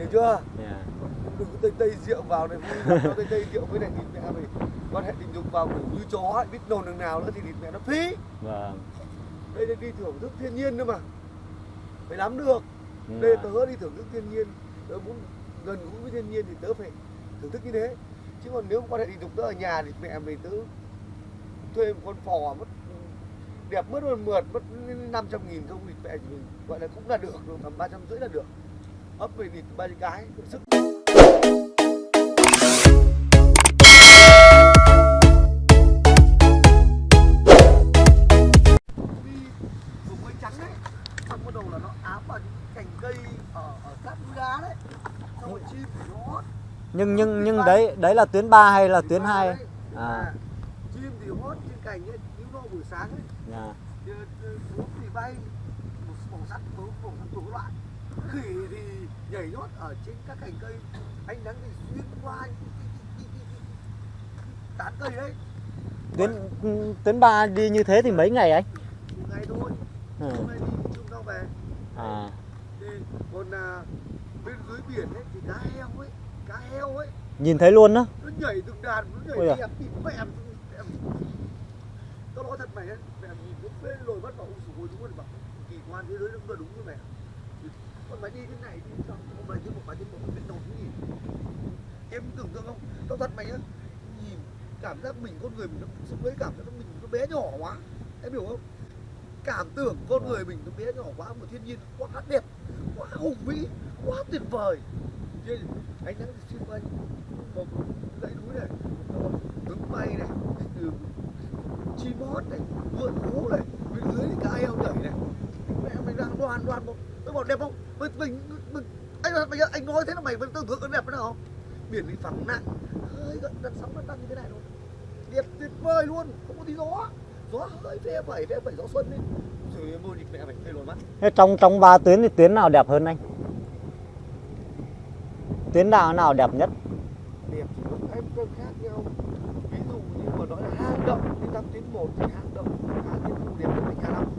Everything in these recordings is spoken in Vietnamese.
hiểu chưa? Dạ. đừng có tây tây rượu vào này lắm, nó tây tây rượu với lại thịt mẹ mày quan hệ tình dục vào ngủ như chó ấy, biết nồn đằng nào nữa thì thịt mẹ nó phí. Vâng. Đây là đi thưởng thức thiên nhiên nữa mà. Phải nắm được. Đây Dạ. tớ đi thưởng thức thiên nhiên. Tớ muốn gần gũi với thiên nhiên thì tớ phải thưởng thức như thế. Chứ còn nếu quan hệ tình dục tớ ở nhà thì mẹ mày tớ thuê một con phò mất đẹp mất một mượt mất 500 nghìn không thì mẹ mình gọi là cũng là được rồi tầm ba trăm rưỡi là được ấp về thịt ba cái sức. Đi vùng cây trắng đấy. Xong bắt đầu là nó ám vào những cành cây ở ở sát núi đá đấy. Xong rồi chim thì nó. Hót nhưng nhưng nhưng đấy đấy là tuyến 3 hay là tuyến 2 đấy. à. À, chim thì hót trên cành ấy những nó buổi sáng ấy. Dạ. thì, thì bay một màu sắc bướm màu sắc đủ loại khỉ thì nhảy nhót ở trên các cành cây. Ánh nắng thì xuyên qua cái- cái- cái- tán cây đấy. Tuyến tuyến 3 đi như thế thì mấy ngày anh? Một ngày thôi. Ừ. hôm nay đi chung nhau về. À. Thì còn à, bên dưới biển ấy thì cá heo ấy cá heo ấy. Nhìn thấy luôn đó nó nhảy từng đàn nó Ôi nhảy đẹp tịt mẹ tao nói thật mày ấy mẹ nhìn lúc bên lồi mắt vào ôi sủi đúng rồi bảo kỳ quan thế giới nó đúng như mẹ còn mày đi thế này đi sao? Không mày trên một mày trên một bên đầu gì em tưởng tượng không? Tao thật mày nhá. Nhìn, cảm giác mình con người mình nó sống với cảm giác mình nó bé nhỏ quá. Em hiểu không? Cảm tưởng con người mình nó bé nhỏ quá mà thiên nhiên quá đẹp, quá hùng vĩ, quá tuyệt vời. Trên ánh nắng xuyên qua một dãy núi này rồi đứng bay này, từ chim hót này, vượn hú này, bên dưới thì cá heo nhảy này. Mẹ mình đang đoàn đoàn một tôi bảo đẹp không? Mình mình, anh mày anh nói thế là mày vẫn tưởng tượng nó đẹp thế nào? Không biển thì phẳng nặng. Hơi gần gần sóng nó đang như thế này luôn đẹp tuyệt vời luôn không có tí gió. Gió hơi phe phẩy phe phẩy gió xuân đấy mẹ mày mắt thế trong trong ba tuyến thì tuyến nào đẹp hơn anh? Tuyến nào nào đẹp nhất? Đẹp thì em cân khác nhau. Ví dụ như mà nói là hang động đi thăm tuyến một thì hang động hang khu đẹp hơn tỉnh Hà Long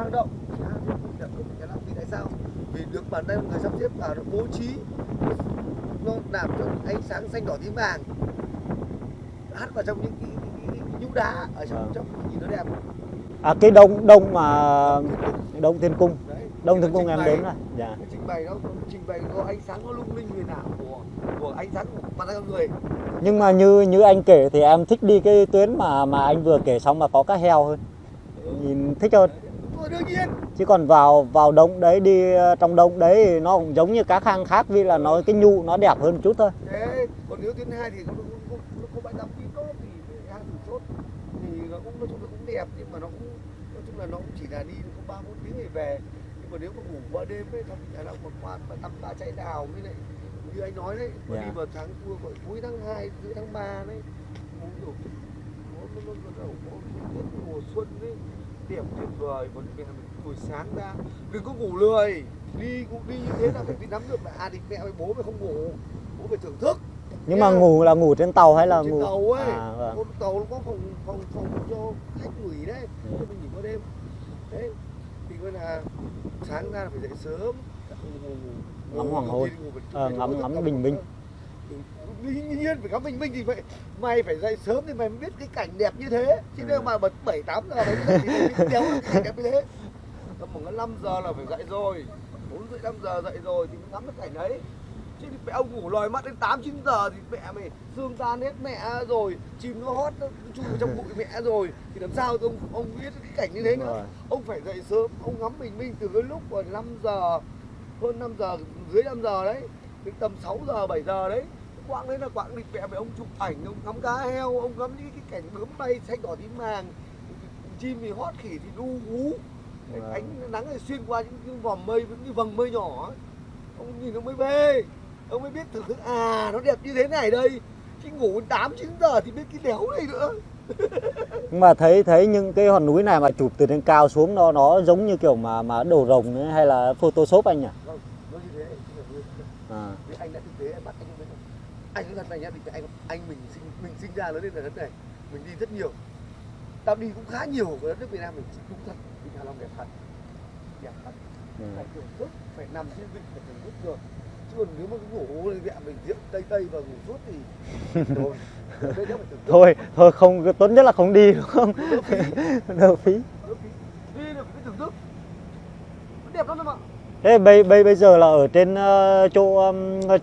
hang động. Thì hang thiên khu đẹp Hà Long vì tại sao? Vì được bản thân người sắp xếp vào nó bố trí nó làm cho ánh sáng xanh đỏ tím vàng. Hắt vào trong những cái, cái, cái, cái nhũ đá ở trong Vâng. trong nhìn nó đẹp. À cái đông đông mà đông thiên cung. Đấy đông thiên cung em đến rồi. Dạ. Trình bày nó trình bày có ánh sáng nó lung linh huyền ảo của của ánh sáng của mặt con người. Nhưng mà như như anh kể thì em thích đi cái tuyến mà mà anh vừa kể xong mà có cá heo hơn. Nhìn thích hơn. Rồi đương nhiên chứ còn vào vào đông đấy đi ờ, trong đông đấy thì nó cũng giống như cá khang khác vì là nó cái nhu nó đẹp hơn chút thôi thế còn nếu tuyến hai thì nó có bãi tắm tí tốt thì hang thủ chốt thì nó cũng nói chung là cũng đẹp nhưng mà nó cũng nói chung là nó cũng chỉ là đi có ba bốn tiếng thì về nhưng mà nếu mà ngủ qua đêm ấy trong nhà nào một quan bãi tắm ba chạy đào với lại như anh nói đấy mà Dạ. đi vào tháng cuối cuối tháng 2, giữa tháng 3 đấy nó kiểu nó nó nó đẹp tuyệt vời mẹ mình buổi sáng ra đừng có ngủ lười đi cũng đi như thế là phải đi nắm được là à thì mẹ với bố mày không ngủ bố phải thưởng thức nhưng mà Nha. ngủ là ngủ trên tàu hay là trên ngủ tàu ấy à, vâng. con tàu nó có phòng phòng phòng cho khách gửi đấy Ừ. mình nghỉ qua đêm đấy thì coi là sáng ra là phải dậy sớm ngủ, Ngắm hoàng hôn. Ờ, ngắm- ngắm bình minh. Ừ, nhiên phải ngắm bình minh thì vậy mày phải dậy sớm thì mày mới biết cái cảnh đẹp như thế. Chứ Ừ. nếu mà bật bảy tám giờ mày thì mày đéo cảnh đẹp như thế. Tầm khoảng 5 giờ là phải dậy rồi. Bốn rưỡi năm giờ dậy rồi thì mới ngắm được cảnh đấy. Chứ thì mẹ ông ngủ lòi mắt đến 8 9 giờ thì mẹ mày xương tan hết mẹ rồi chim nó hót nó chui vào trong bụi mẹ rồi. Thì làm sao ông ông biết cái cảnh như thế nữa? Rồi. ông phải dậy sớm ông ngắm bình minh từ cái lúc mà 5 giờ hơn 5 giờ dưới 5 giờ đấy đến tầm 6 giờ 7 giờ đấy quãng đấy là quãng lịch mẹ mày ông chụp ảnh ông ngắm cá heo ông ngắm những cái cảnh bướm bay xanh đỏ tím vàng chim thì hót khỉ thì đu hú Vâng. ánh nắng thì xuyên qua những cái vòm mây những cái vầng mây nhỏ ấy. ông nhìn ông mới bê ông mới biết thưởng thức à nó đẹp như thế này đây. Chứ ngủ đến 8 9 giờ thì biết cái đéo này nữa. Nhưng mà thấy thấy những cái hòn núi này mà chụp từ trên cao xuống nó nó giống như kiểu mà mà đồ rồng ấy, hay là photoshop anh nhỉ? Vâng, nó như thế. à, Vì anh đã thực tế em bắt anh không biết đâu anh nói thật này nhá anh anh mình sinh mình sinh ra lớn lên ở đất này mình đi rất nhiều. Tao đi cũng khá nhiều ở đất nước Việt Nam mình đúng thật Vịnh Hạ Long đẹp thật. Đẹp thật. Ừ. phải thưởng thức phải nằm trên vịnh phải thưởng thức được. Chứ còn nếu mà cứ ngủ mẹ mình rượu tây tây và ngủ suốt thì tượng thôi thôi không tốt nhất là không đi đúng không? Đỡ phí đỡ phí đỡ phí đi được phải thưởng thức nó đẹp lắm em ạ thế bây bây bây giờ là ở trên ờ, chỗ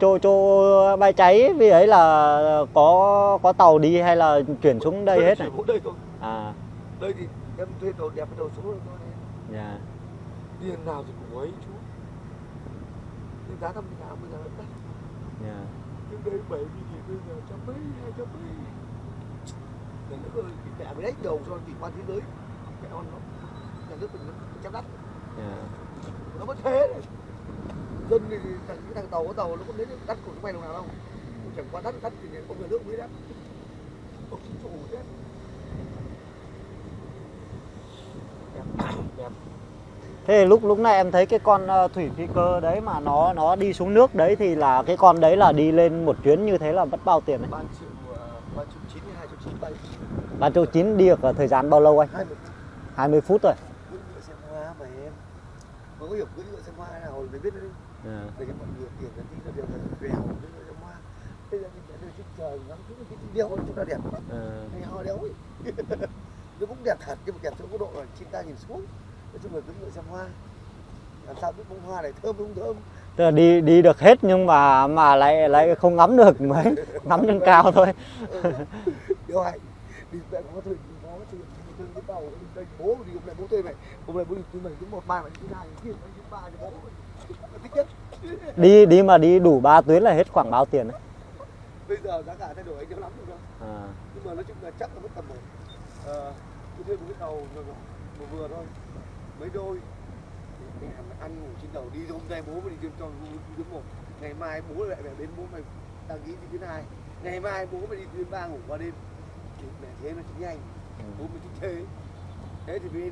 chỗ chỗ bãi cháy vì ấy là có có tàu đi hay là chuyển xuống đây hết này? Đây thôi à. Đây thì em thuê tàu đẹp tàu số rồi thôi dạ. Tiền nào thì cũng ấy chú nhưng giá thăm nào bây giờ nó đắt. Dạ. Trước đây bảy nghìn bây giờ trăm mấy hai trăm mấy. Nhà nước ơi cái mẹ mới đánh đầu cho kỳ quan thế giới. Mẹ con nó nhà nước mình nó chém đắt. Dạ nó vẫn thế này. dân thì thằng cái thằng tàu có tàu nó có đến đắt của chúng mày đồng nào đâu. Chẳng qua đắt đắt thì có nhà nước mới đắt. Không chính chủ thế. Thế lúc lúc này em thấy cái con ờ, thủy phi cơ đấy mà nó nó đi xuống nước đấy thì là cái con đấy là đi lên một chuyến như thế là mất bao tiền đấy? Ba triệu à, ba triệu chín hay hai triệu chín bay ba triệu chín đi được thời gian bao lâu anh? Hai mươi 20 phút rồi cưỡi ngựa xem hoa mà em mà có hiểu cưỡi ngựa xem hoa nào mới biết đấy dạ. để cho mọi người tiền là tí là đều là vèo cưỡi ngựa xem hoa. Bây giờ mình phải trên trời ngắm cái cái đeo chúng ta đẹp Ờ, ngày hoa đéo ấy. Nó cũng đẹp thật nhưng mà đẹp chỗ có độ là chim ta nhìn xuống. Nói chung là cưỡi ngựa xem hoa. Làm sao biết bông hoa này thơm không thơm? Tức là đi đi được hết nhưng mà mà lại lại không ngắm được mấy ngắm trên cao thôi. Ừ. điều hành đi mẹ có thời có thời thời cái tàu đi đây bố đi hôm nay bố thuê mày. Hôm nay bố đi thứ một ba mày thứ hai thứ thứ ba cho bố thích nhất. Đi đi mà đi đủ ba tuyến là hết khoảng bao tiền đấy. Bây giờ giá cả thay đổi anh chưa lắm được đâu à, nhưng mà nói chung là chắc là mất tầm một ờ, tôi thuê một cái tàu vừa vừa, vừa, vừa thôi. Mấy đôi. Thì mẹ ăn ngủ trên tàu đi hôm nay bố mày đi trên cho đi tuyến một. Ngày mai bố lại về đến bố mày đăng ký đi tuyến hai. Ngày mai bố mày đi tuyến ba ngủ qua đêm. Thì mẹ thế nó chỉ nhanh. Bố mày thích thế thế thì mới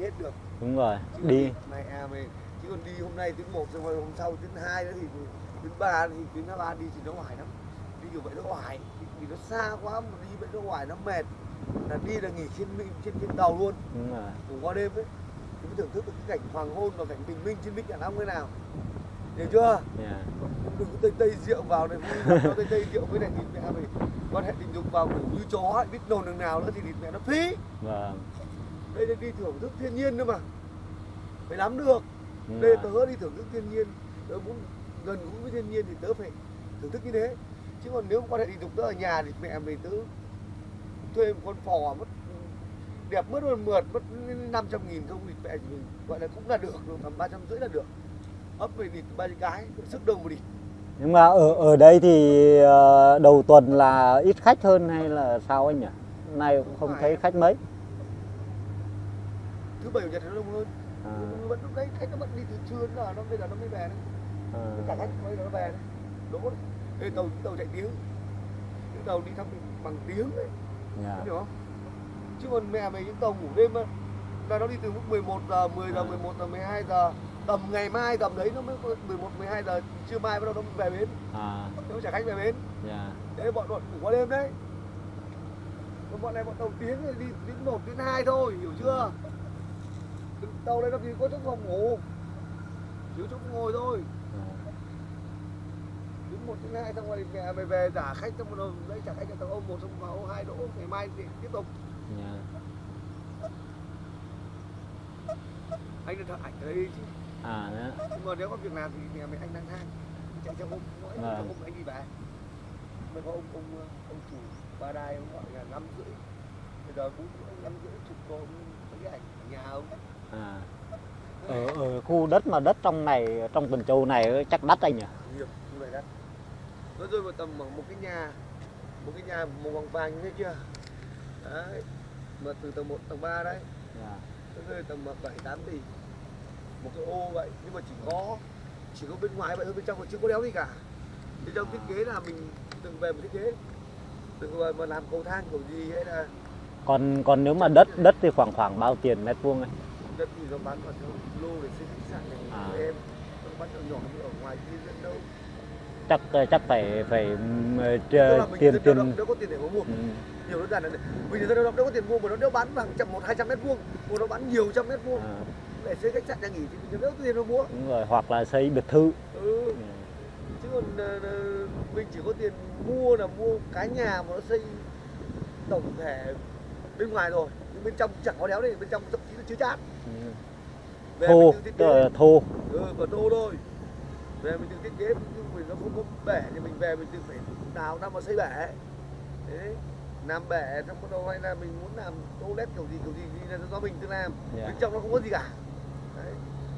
hết được. Đúng rồi Chứ đi. Mày à mày chứ còn đi hôm nay tuyến một xong rồi hôm sau tuyến hai nữa thì tuyến ba thì tuyến ba đi thì nó hoài lắm. Đi kiểu vậy nó hoài vì nó xa quá mà đi vậy nó hoài nó mệt. Là đi là nghỉ trên trên trên tàu luôn. Đúng rồi. Ngủ qua đêm ấy. Thì mới thưởng thức được cái cảnh hoàng hôn và cảnh bình minh trên vịnh Hạ Long thế nào. Hiểu chưa? Dạ. đừng có tây tây rượu vào này nó tây tây rượu với lại thịt mẹ mày. Quan hệ tình dục vào ngủ như chó biết nồn đằng nào nữa thì thịt mẹ nó phí. Vâng đây là đi thưởng thức thiên nhiên nữa mà. Phải nắm được. Đúng đây rồi. tớ đi thưởng thức thiên nhiên. Tớ muốn gần gũi với thiên nhiên thì tớ phải thưởng thức như thế. Chứ còn nếu quan hệ tình dục tớ ở nhà thì mẹ mình tớ thuê một con phò mất đẹp mất một mượt mất 500 nghìn không thì mẹ mình gọi là cũng là được tầm ba trăm rưỡi là được. Ấp về địt ba cái sức đông một địt nhưng mà ở ở đây thì ờ, đầu tuần là ít khách hơn hay là sao anh nhỉ? Nay cũng không thấy khách mấy thứ bảy chủ nhật nó đông hơn. À, vẫn lúc đấy khách nó vẫn đi từ trưa đến giờ nó bây giờ nó mới về đấy. Cả à, khách bây giờ nó về đấy. Đỗ đấy Ê, tàu tàu chạy tiếng. Cái tàu đi thăm bằng tiếng đấy. Dạ. Em hiểu không? Chứ còn mẹ mày những tàu ngủ đêm á là nó đi từ lúc 11 giờ, 10 giờ, À. 11 giờ, 12 giờ. Tầm ngày mai tầm đấy nó mới có 11, 12 giờ Trưa mai bắt đầu nó về bến. À, Nó trả khách về bến. Dạ. Đấy bọn bọn ngủ qua đêm đấy. Còn bọn này bọn tàu tiếng thì đi đến 1 đến 2 thôi, hiểu chưa? Tàu đấy nó chỉ có chỗ phòng ngủ Thiếu chỗ ngồi thôi. Đến 1 đến 2 xong rồi mẹ mày về trả khách xong rồi đấy trả khách cho tàu ôm một xong vào ôm hai đỗ Ngày mai thì tiếp tục dạ. Anh đã thật ảnh ở đây chứ à đó. nhưng mà nếu có việc làm thì nhà mày anh đang than chạy cho ông mỗi Vâng. cho ông anh đi về mới có ông ông ông chủ ba đai ông gọi là năm rưỡi bây giờ cũng năm rưỡi chụp cô mấy cái ảnh ở nhà ông à. ở ở khu đất mà đất trong này trong Tuần Châu này chắc đắt anh nhỉ? Nhiều như vậy đó nó rơi vào tầm một cái nhà một cái nhà màu vàng vàng như thế chưa? Đấy mà từ tầng 1 tầng 3 đấy. Dạ. nó rơi tầm bảy tám tỷ. Một cái ô vậy nhưng mà chỉ có chỉ có bên ngoài vậy thôi bên trong còn chưa có đéo gì cả. Bên trong thiết kế là mình từng về một thiết kế. Từng về mà làm cầu thang kiểu gì hay là còn còn nếu mà đất đất thì khoảng khoảng bao tiền mét vuông anh đất thì nó bán vào theo lô để xây khách sạn này À. em. Nó bán nhỏ nhỏ như ở ngoài kia dẫn đâu? Chắc chắc phải phải ờ, tiền tiền đâu có tiền để mua. Ừ, nhiều đơn giản là mình dân động đâu có tiền mua mà nó đeo bán bằng trăm một hai trăm mét vuông. Mà nó bán nhiều trăm mét vuông. À, để xây khách sạn nhà nghỉ thì mình đâu có tiền đâu mua. Đúng rồi hoặc là xây biệt thự. Ừ. Ừ. mình chỉ có tiền mua là mua cái nhà mà nó xây tổng thể bên ngoài rồi nhưng bên trong chẳng có đéo này bên trong thậm chí là chưa chát. Ừ. về thô tức là thô. Ừ, còn thô thôi. Về mình tự thiết kế nhưng mình nó không có bể thì mình về mình tự phải đào năm mà xây bể. Đấy làm bể trong bắt đầu hay là mình muốn làm toilet kiểu gì kiểu gì thì là do mình tự làm. Dạ. bên trong nó không có gì cả. Đấy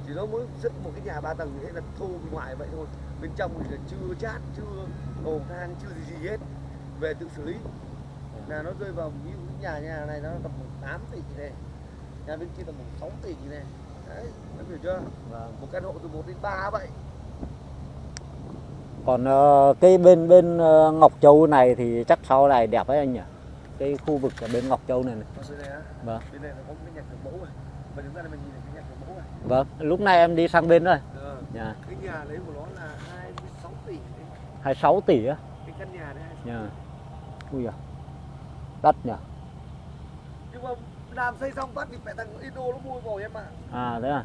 chỉ nó muốn dựng một cái nhà ba tầng thế là thô bên ngoài vậy thôi. Bên trong thì là chưa chát chưa cầu thang chưa gì gì hết. Về tự xử lý là nó rơi vào ví dụ nhà nhà này nó tầm khoảng 8 tỷ này nhà bên kia tầm khoảng 6 tỷ này đấy em hiểu chưa? Vâng. một căn hộ từ 1 đến 3 vậy. Còn ờ, cái bên bên ờ, Ngọc Châu này thì chắc sau này đẹp ấy anh nhỉ? Cái khu vực ở bên Ngọc Châu này, này. Vâng. bên này là có cái nhà kiểu mẫu này. Và chúng ta là mình nhìn thấy cái nhà kiểu mẫu này. Vâng lúc này em đi sang bên rồi Ờ, nhà cái nhà đấy của nó là 26 tỷ đấy. 26 tỷ á? Cái căn nhà đấy 26 nhà ui à đắt nhỉ? Nhưng mà làm xây xong phát thì mẹ thằng Indo nó mua rồi em ạ. À thế à?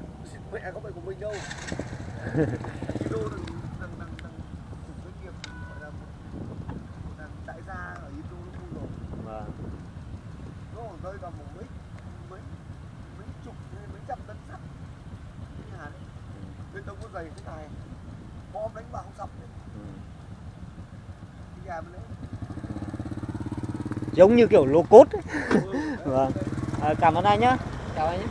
Mẹ không phải của mình đâu. Indo thằng thằng thằng chủ doanh nghiệp gọi là một thằng đại gia ở Indo nó mua rồi vâng. Nó còn rơi vào một mấy mấy mấy chục mấy trăm tấn sắt. Cái nhà đấy bê tông có dày thế này. Bom đánh vào không sập đấy ừ. cái nhà bên đấy giống như kiểu lô cốt ấy. Vâng. À, cảm ơn anh nhá chào anh nhé